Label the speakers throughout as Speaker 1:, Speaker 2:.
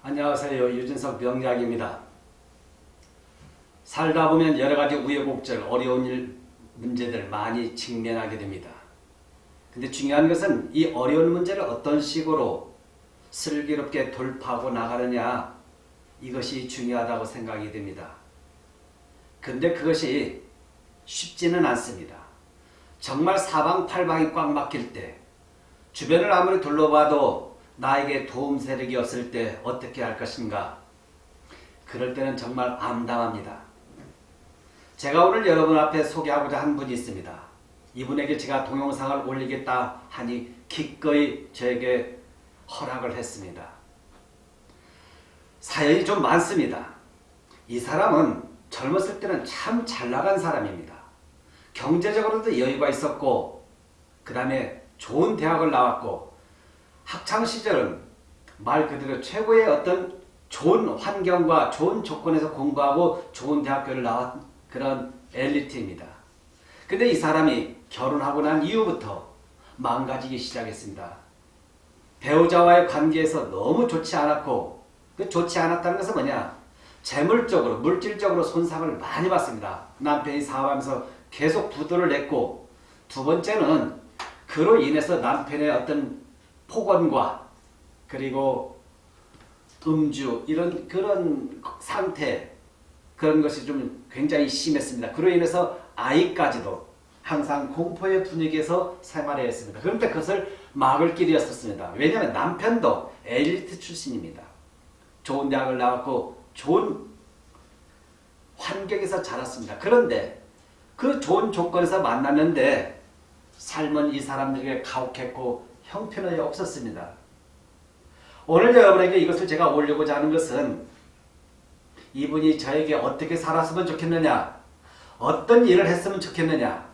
Speaker 1: 안녕하세요. 유진석 명약입니다. 살다 보면 여러 가지 우여곡절, 어려운 일, 문제들 많이 직면하게 됩니다. 근데 중요한 것은 이 어려운 문제를 어떤 식으로 슬기롭게 돌파하고 나가느냐 이것이 중요하다고 생각이 됩니다. 근데 그것이 쉽지는 않습니다. 정말 사방팔방이 꽉 막힐 때 주변을 아무리 둘러봐도 나에게 도움 세력이 없을 때 어떻게 할 것인가 그럴 때는 정말 암담합니다. 제가 오늘 여러분 앞에 소개하고자 한 분이 있습니다. 이분에게 제가 동영상을 올리겠다 하니 기꺼이 저에게 허락을 했습니다. 사연이 좀 많습니다. 이 사람은 젊었을 때는 참 잘 나간 사람입니다. 경제적으로도 여유가 있었고 그 다음에 좋은 대학을 나왔고 학창시절은 말 그대로 최고의 어떤 좋은 환경과 좋은 조건에서 공부하고 좋은 대학교를 나왔 그런 엘리트입니다. 근데 이 사람이 결혼하고 난 이후부터 망가지기 시작했습니다. 배우자와의 관계에서 너무 좋지 않았고 그 좋지 않았다는 것은 뭐냐 재물적으로 물질적으로 손상을 많이 받습니다. 남편이 사업하면서 계속 부도를 냈고 두 번째는 그로 인해서 남편의 어떤 폭언과 그리고 음주 이런 그런 상태 그런 것이 좀 굉장히 심했습니다. 그로 인해서 아이까지도 항상 공포의 분위기에서 생활해야 했습니다. 그런데 그것을 막을 길이었었습니다. 왜냐하면 남편도 엘리트 출신입니다. 좋은 대학을 나왔고 좋은 환경에서 자랐습니다. 그런데 그 좋은 조건에서 만났는데 삶은 이 사람들에게 가혹했고 형편이 없었습니다. 오늘 여러분에게 이것을 제가 올리고자 하는 것은 이분이 저에게 어떻게 살았으면 좋겠느냐 어떤 일을 했으면 좋겠느냐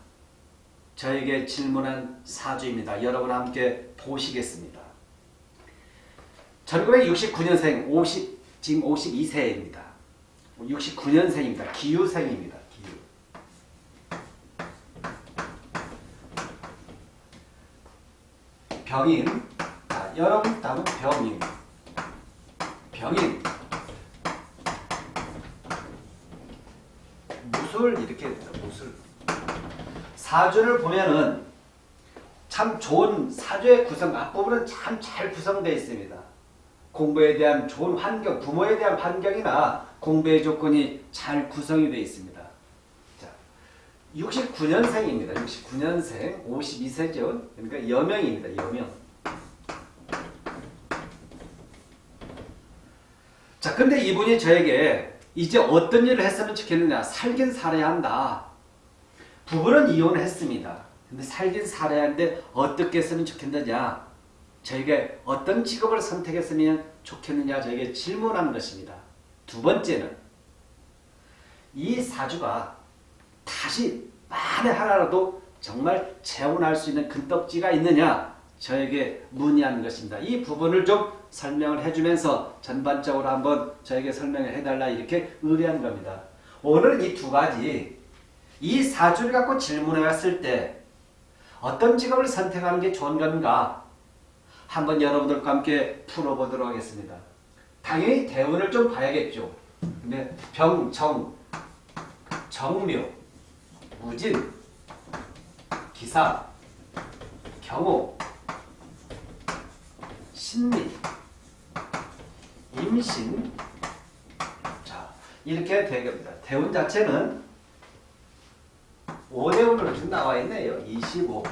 Speaker 1: 저에게 질문한 사주입니다. 여러분 함께 보시겠습니다. 1969년생 50, 지금 52세입니다. 69년생입니다. 기유생입니다. 기유. 병인. 자, 여러분 답은 병인. 병인. 무술 이렇게 무술. 사주를 보면은 참 좋은 사주의 구성 앞부분은 참 잘 구성되어 있습니다. 공부에 대한 좋은 환경, 부모에 대한 환경이나 공부의 조건이 잘 구성이 되어 있습니다. 자, 69년생입니다. 69년생, 52세죠. 그러니까 여명입니다. 여명. 자, 근데 이분이 저에게 이제 어떤 일을 했으면 좋겠느냐. 살긴 살아야 한다. 부부는 이혼을 했습니다. 근데 살긴 살아야 하는데 어떻게 했으면 좋겠느냐. 저에게 어떤 직업을 선택했으면 좋겠느냐 저에게 질문하는 것입니다. 두 번째는 이 사주가 다시 만에 하나라도 정말 재혼할 수 있는 근떡지가 있느냐 저에게 문의하는 것입니다. 이 부분을 좀 설명을 해주면서 전반적으로 한번 저에게 설명을 해달라 이렇게 의뢰한 겁니다. 오늘은 이 두 가지 이 사주를 갖고 질문해 왔을 때 어떤 직업을 선택하는 게 좋은 건가 한번 여러분들과 함께 풀어보도록 하겠습니다. 당연히 대운을 좀 봐야겠죠. 근데 병, 정, 정묘, 무진, 기사, 경호, 신미, 임신 자 이렇게 되겠습니다. 대운 자체는 5대운으로 지금 나와 있네요. 25,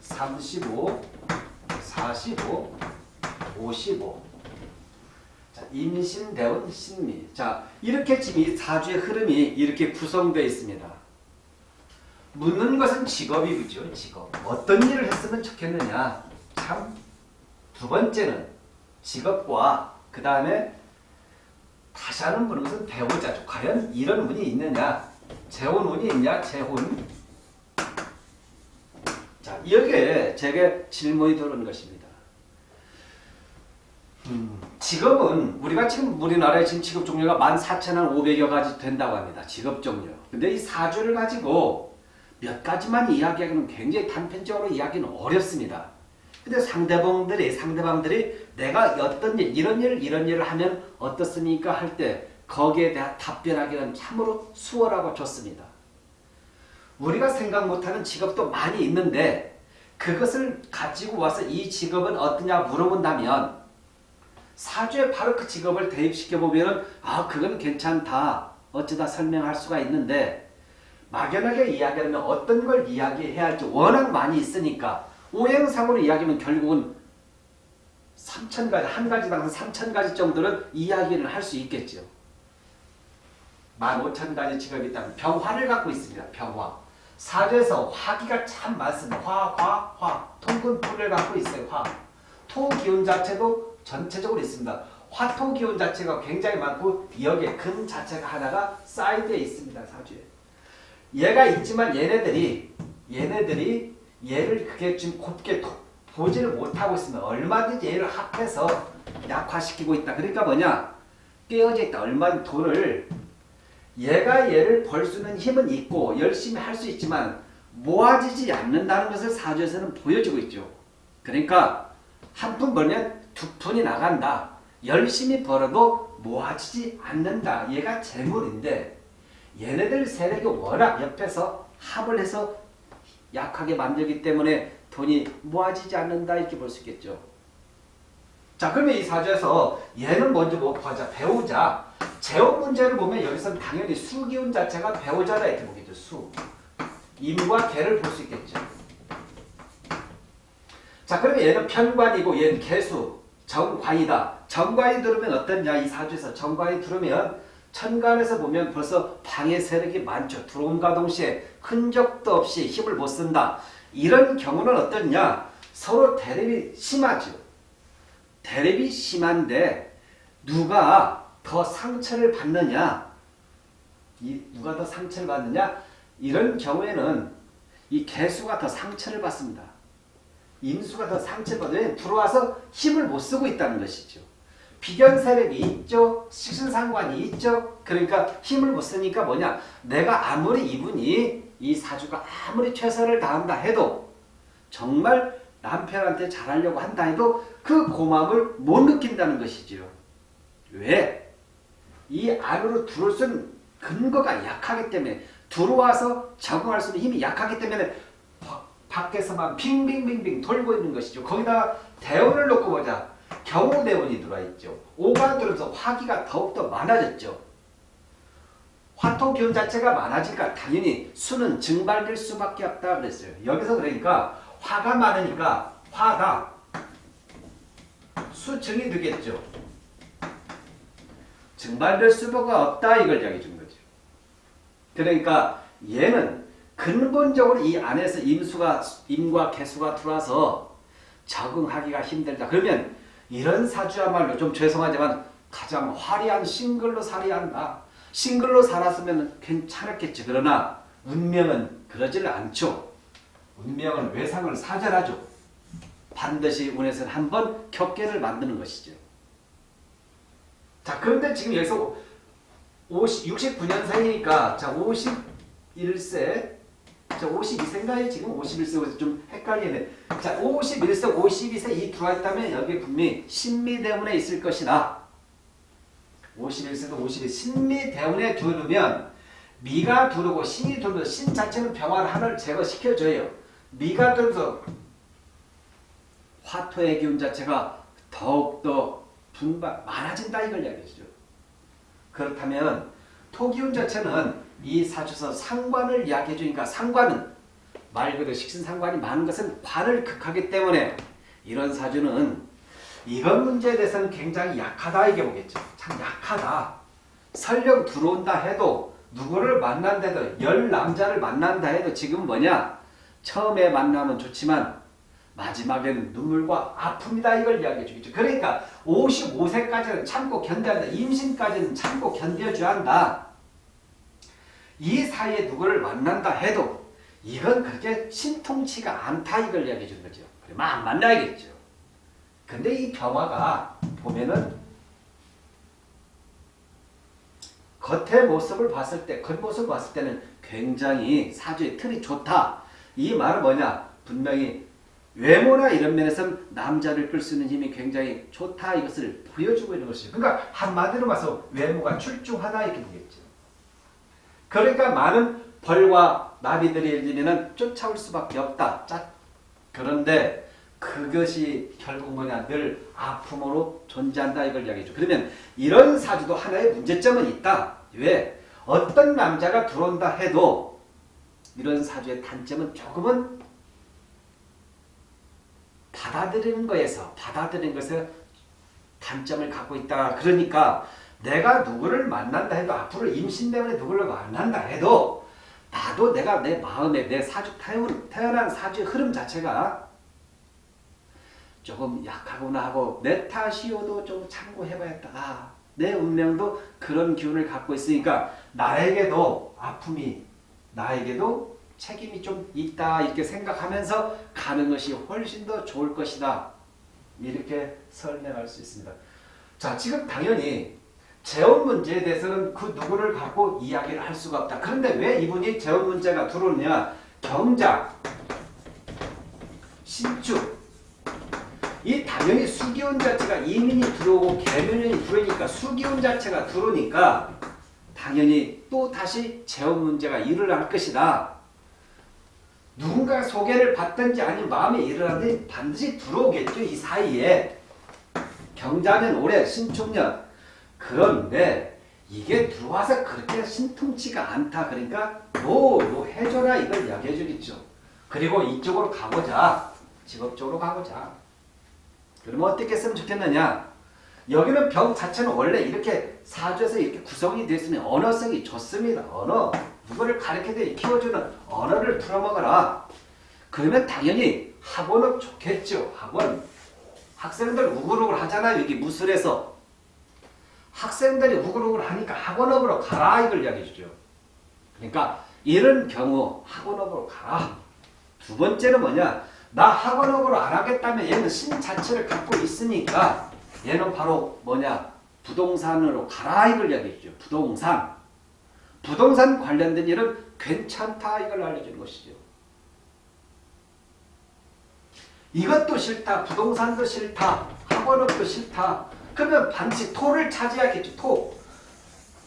Speaker 1: 35, 45, 55. 자, 임신, 대원, 신미. 자, 이렇게 지금 이 사주의 흐름이 이렇게 구성되어 있습니다. 묻는 것은 직업이 그죠? 직업. 어떤 일을 했으면 좋겠느냐? 참, 두 번째는 직업과 그 다음에 다시 하는 분은 것은 배우자죠. 과연 이런 운이 있느냐? 재혼 운이 있냐? 재혼. 자, 여기에 제게 질문이 들어오는 것입니다. 음, 직업은 우리가 지금 우리나라에 지금 직업 종류가 14,500여 가지 된다고 합니다. 직업 종류. 근데 이 사주를 가지고 몇 가지만 이야기하기는 굉장히 단편적으로 이야기는 어렵습니다. 근데 상대방들이 상대방들이 내가 어떤 일 이런 일 이런 일을 하면 어떻습니까 할 때 거기에 대한 답변하기는 참으로 수월하고 좋습니다. 우리가 생각 못하는 직업도 많이 있는데 그것을 가지고 와서 이 직업은 어떠냐 물어본다면 사주에 바로 그 직업을 대입시켜 보면은 아 그건 괜찮다 어쩌다 설명할 수가 있는데 막연하게 이야기하면 어떤 걸 이야기해야 할지 워낙 많이 있으니까 오행상으로 이야기하면 결국은 3천 가지 한 가지 당선 3천 가지 정도는 이야기를 할 수 있겠죠. 15,000 가지 직업이 있다면 병화를 갖고 있습니다. 병화. 사주에서 화기가 참 많습니다. 화, 화, 화. 통근풀을 갖고 있어요. 화. 토 기운 자체도 전체적으로 있습니다. 화토 기운 자체가 굉장히 많고 여기에 금 자체가 하나가 사이드에 있습니다. 사주에. 얘가 있지만 얘네들이 얘네들이 얘를 그게 지금 곱게 도, 보지를 못하고 있으면 얼마든지 얘를 합해서 약화시키고 있다. 그러니까 뭐냐? 깨어져 있다. 얼마든 돈을 얘가 얘를 벌 수 있는 힘은 있고 열심히 할 수 있지만 모아지지 않는다는 것을 사주에서는 보여주고 있죠. 그러니까 한 푼 벌면 두 푼이 나간다. 열심히 벌어도 모아지지 않는다. 얘가 재물인데 얘네들 세력이 워낙 옆에서 합을 해서 약하게 만들기 때문에 돈이 모아지지 않는다 이렇게 볼 수 있겠죠. 자 그러면 이 사주에서 얘는 먼저 뭐 보자 배우자 재원 문제를 보면 여기서는 당연히 수기운 자체가 배우자다 이렇게 보겠죠. 수 임과 개를 볼 수 있겠죠. 자 그러면 얘는 편관이고 얘는 개수 정관이다. 정관이 들으면 어떠냐 이 사주에서 정관이 들으면 천간에서 보면 벌써 방해 세력이 많죠. 들어옴과 동시에 흔적도 없이 힘을 못 쓴다. 이런 경우는 어떠냐? 서로 대립이 심하죠. 대립이 심한데 누가 더 상처를 받느냐? 이 누가 더 상처를 받느냐? 이런 경우에는 이 개수가 더 상처를 받습니다. 임수가 더 상처를 받으면 들어와서 힘을 못 쓰고 있다는 것이죠. 비견 세력이 있죠. 식신상관이 있죠. 그러니까 힘을 못 쓰니까 뭐냐. 내가 아무리 이분이 이 사주가 아무리 최선을 다한다 해도 정말 남편한테 잘하려고 한다 해도 그 고마움을 못 느낀다는 것이지요. 왜? 이 안으로 들어올 수 있는 근거가 약하기 때문에 들어와서 적응할 수 있는 힘이 약하기 때문에 밖에서만 빙빙빙빙 돌고 있는 것이죠. 거기다가 대운을 놓고 보자. 경우대운이 들어와 있죠. 오가 들어서 화기가 더욱더 많아졌죠. 화토 기운 자체가 많아지니까 당연히 수는 증발될 수밖에 없다 그랬어요. 여기서 그러니까 화가 많으니까 화가 수증이 되겠죠. 증발될 수밖에 없다 이걸 이야기해 준 거죠. 그러니까 얘는 근본적으로 이 안에서 임수가 임과 개수가 들어와서 적응하기가 힘들다. 그러면 이런 사주야말로 좀 죄송하지만 가장 화려한 싱글로 살아야 한다. 싱글로 살았으면 괜찮았겠지. 그러나 운명은 그러지를 않죠. 운명은 외상을 사절하죠. 반드시 운에서는 한번 격계를 만드는 것이죠. 자 그런데 지금 여기서 50, 69년생이니까 자 51세 자 52세인가요? 지금 51세 좀 헷갈리네. 자 51세, 52세 이 들어와 있다면 여기 분명히 신미대운에 있을 것이다. 51세도 52 신미대운에 두르면 미가 두르고 신이 두르면 신 자체는 병화를 하나를 제거시켜줘요. 미가 두르면서 화토의 기운 자체가 더욱더 분발 많아진다 이걸 이야기하죠. 그렇다면 토기운 자체는 이 사주에서 상관을 이야기해 주니까 상관은 말 그대로 식신상관이 많은 것은 관을 극하기 때문에 이런 사주는 이런 문제에 대해서는 굉장히 약하다 이게 보겠죠. 참 약하다. 설령 들어온다 해도 누구를 만난다도 열 남자를 만난다 해도 지금 뭐냐 처음에 만나면 좋지만 마지막에는 눈물과 아픔이다 이걸 이야기해 주겠죠. 그러니까 55세까지는 참고 견뎌야 한다. 임신까지는 참고 견뎌줘야 한다. 이 사이에 누구를 만난다 해도 이건 그렇게 신통치가 않다 이걸 이야기해 주는 거죠. 그러면 안 만나야겠죠. 근데 이 병화가 보면은 겉의 모습을 봤을 때, 겉모습을 봤을 때는 굉장히 사주의 틀이 좋다. 이 말은 뭐냐? 분명히 외모나 이런 면에서는 남자를 끌 수 있는 힘이 굉장히 좋다 이것을 보여주고 있는 것이죠. 그러니까 한마디로 말해서 외모가 출중하다 이렇게 되겠죠. 그러니까 많은 벌과 나비들이 일면은 쫓아올 수밖에 없다. 짜. 그런데 그것이 결국 뭐냐 늘 아픔으로 존재한다 이걸 이야기죠. 그러면 이런 사주도 하나의 문제점은 있다. 왜? 어떤 남자가 들어온다 해도 이런 사주의 단점은 조금은 받아들이는 거에서 받아들이는 것에 단점을 갖고 있다. 그러니까 내가 누구를 만난다 해도 앞으로 임신 때문에 누구를 만난다 해도 나도 내가 내 마음에 내 사주 태어난 사주의 흐름 자체가 조금 약하구나 하고 내 탓이어도 좀 참고해봐야겠다. 아, 내 운명도 그런 기운을 갖고 있으니까 나에게도 아픔이 나에게도 책임이 좀 있다 이렇게 생각하면서 가는 것이 훨씬 더 좋을 것이다. 이렇게 설명할 수 있습니다. 자 지금 당연히 재원 문제에 대해서는 그 누구를 갖고 이야기를 할 수가 없다. 그런데 왜 이분이 재원 문제가 들어오느냐 경작, 신축 이 당연히 수기운 자체가 이민이 들어오고 개면이 들어오니까 수기운 자체가 들어오니까 당연히 또 다시 재원 문제가 일어날 것이다. 누군가 소개를 받든지 아니면 마음에 일어나든지 반드시 들어오겠죠. 이 사이에. 경자년 올해 신축년. 그런데 이게 들어와서 그렇게 신통치가 않다. 그러니까 뭐 뭐 해줘라 이걸 이야기해 주겠죠. 그리고 이쪽으로 가보자. 직업적으로 가보자. 그러면 어떻게 했으면 좋겠느냐. 여기는 병 자체는 원래 이렇게 사주에서 이렇게 구성이 되어 있으면 언어성이 좋습니다. 언어. 누구를 가르치되 키워주는 언어를 풀어먹어라. 그러면 당연히 학원은 좋겠죠. 학원. 학생들 우글우글 하잖아요. 여기 무술에서. 학생들이 우글우글 하니까 학원업으로 가라 이걸 이야기해 주죠. 그러니까 이런 경우 학원업으로 가라. 두 번째는 뭐냐. 나 학원업으로 안 하겠다면 얘는 신 자체를 갖고 있으니까 얘는 바로 뭐냐. 부동산으로 가라 이걸 이야기해 주죠. 부동산. 부동산 관련된 일은 괜찮다 이걸 알려주는 것이죠. 이것도 싫다. 부동산도 싫다. 학원업도 싫다. 그러면 반드시 토를 차지하겠죠. 토.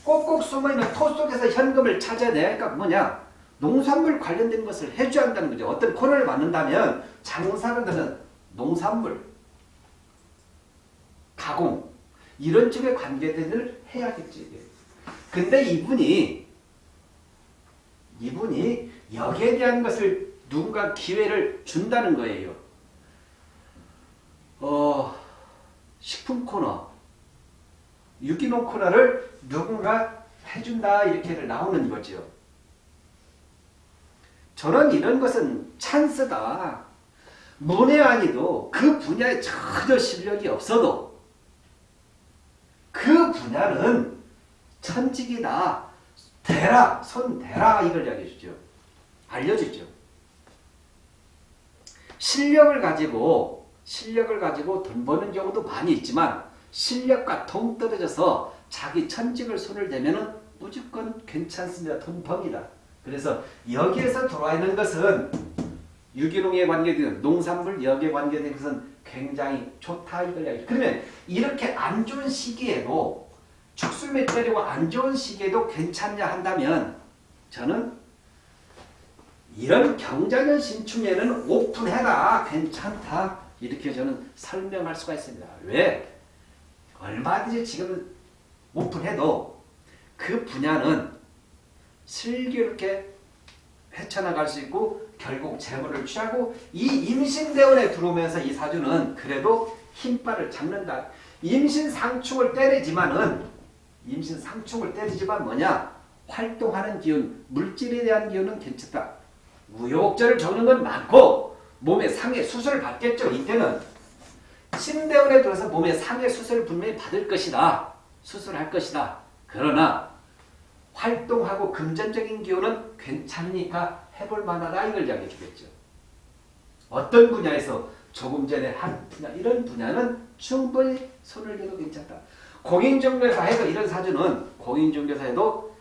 Speaker 1: 꼭꼭 숨어있는 토 속에서 현금을 찾아내니까 뭐냐. 농산물 관련된 것을 해줘야 한다는 거죠. 어떤 코너를 맞는다면 장사를 하는 농산물, 가공 이런 쪽에 관계된 일을 해야겠지. 근데 이분이 이분이 여기에 대한 것을 누군가 기회를 준다는 거예요. 어, 식품 코너, 유기농 코너를 누군가 해준다 이렇게 나오는 거죠. 저는 이런 것은 찬스다. 문외 아니도 그 분야에 전혀 실력이 없어도 그 분야는 천직이다. 대라, 손 대라 이걸 이야기해 주죠. 알려주죠. 실력을 가지고 실력을 가지고 돈 버는 경우도 많이 있지만 실력과 동떨어져서 자기 천직을 손을 대면 무조건 괜찮습니다. 돈펑이다. 그래서 여기에서 들어와 있는 것은 유기농에 관계된 농산물 역에 관계된 것은 굉장히 좋다 이걸 이야기. 그러면 이렇게 안 좋은 시기에도 축술매 때리고 안 좋은 시기에도 괜찮냐 한다면 저는 이런 경자년 신축에는 오픈해라 괜찮다 이렇게 저는 설명할 수가 있습니다. 왜? 얼마든지 지금 오픈해도 그 분야는 슬기롭게 헤쳐나갈 수 있고 결국 재물을 취하고 이 임신대원에 들어오면서 이 사주는 그래도 힘발을 잡는다. 임신 상충을 때리지만은 임신 상충을 때리지만 뭐냐? 활동하는 기운, 물질에 대한 기운은 괜찮다. 우여곡절을 적는 건 많고 몸에 상해 수술을 받겠죠. 이때는 신대원에 들어서 몸에 상해 수술을 분명히 받을 것이다. 수술할 것이다. 그러나 활동하고 금전적인 기운은 괜찮으니까 해볼 만하다 이걸 이야기해 주겠죠. 어떤 분야에서 조금 전에 한 분야 이런 분야는 충분히 손을 대도 괜찮다. 공인중개사 해도 이런 사주는 공인중개사 해도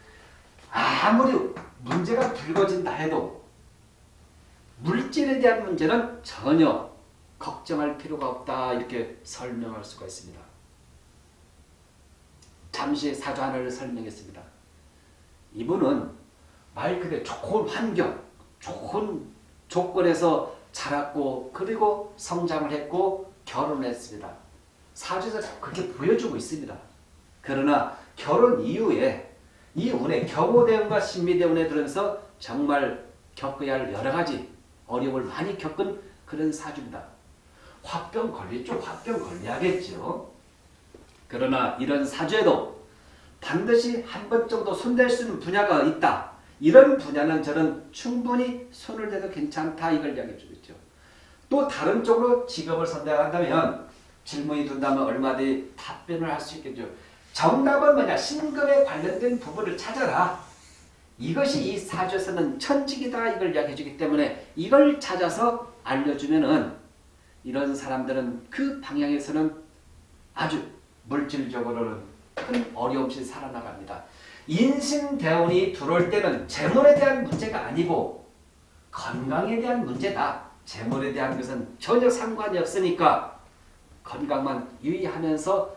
Speaker 1: 아무리 문제가 불거진다 해도 물질에 대한 문제는 전혀 걱정할 필요가 없다 이렇게 설명할 수가 있습니다. 잠시 하나를 설명했습니다. 이분은 말 그대로 좋은 환경, 좋은 조건에서 자랐고 그리고 성장을 했고 결혼했습니다. 사주에서 그렇게 보여주고 있습니다. 그러나 결혼 이후에 이 운에 경호대운과 신미대운에 들어서 정말 겪어야 할 여러 가지 어려움을 많이 겪은 그런 사주입니다. 화병 걸리죠. 화병 걸려야겠죠. 그러나 이런 사주에도 반드시 한 번 정도 손댈 수 있는 분야가 있다. 이런 분야는 저는 충분히 손을 대도 괜찮다 이걸 이야기해 주겠죠. 또 다른 쪽으로 직업을 선택한다면 질문이 든다면 얼마든지 답변을 할 수 있겠죠. 정답은 뭐냐? 신금에 관련된 부분을 찾아라. 이것이 이 사주에서는 천직이다 이걸 이야기해 주기 때문에 이걸 찾아서 알려주면은 이런 사람들은 그 방향에서는 아주 물질적으로는 큰 어려움 없이 살아나갑니다. 인신대운이 들어올 때는 재물에 대한 문제가 아니고 건강에 대한 문제다. 재물에 대한 것은 전혀 상관이 없으니까 건강만 유의하면서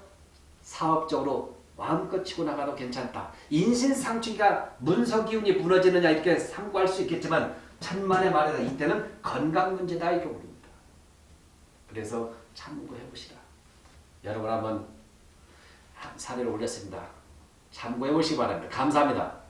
Speaker 1: 사업적으로 마음껏 치고 나가도 괜찮다. 인신상충이가 문서 기운이 무너지느냐 이렇게 상고할 수 있겠지만 천만의 말이다. 이때는 건강 문제다 이렇게 부릅니다. 그래서 참고해 보시라. 여러분 한번 사례를 올렸습니다. 참고해 보시기 바랍니다. 감사합니다.